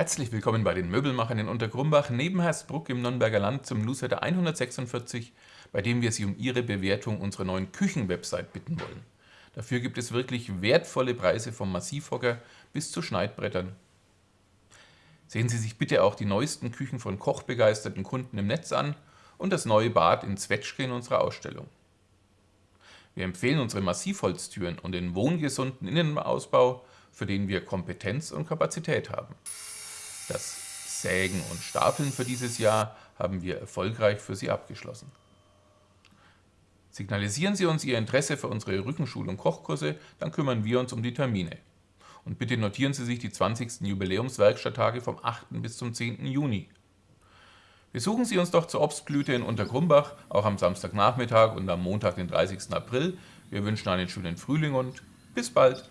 Herzlich willkommen bei den Möbelmachern in Untergrumbach neben Hersbruck im Nürnberger Land zum Newsletter 146, bei dem wir Sie um Ihre Bewertung unserer neuen Küchenwebsite bitten wollen. Dafür gibt es wirklich wertvolle Preise vom Massivhocker bis zu Schneidbrettern. Sehen Sie sich bitte auch die neuesten Küchen von kochbegeisterten Kunden im Netz an und das neue Bad in Zwetschge in unserer Ausstellung. Wir empfehlen unsere Massivholztüren und den wohngesunden Innenausbau, für den wir Kompetenz und Kapazität haben. Das Sägen und Stapeln für dieses Jahr haben wir erfolgreich für Sie abgeschlossen. Signalisieren Sie uns Ihr Interesse für unsere Rückenschul- und Kochkurse, dann kümmern wir uns um die Termine. Und bitte notieren Sie sich die 20. Jubiläumswerkstatttage vom 8. bis zum 10. Juni. Besuchen Sie uns doch zur Obstblüte in Untergrumbach, auch am Samstagnachmittag und am Montag, den 30. April. Wir wünschen einen schönen Frühling und bis bald!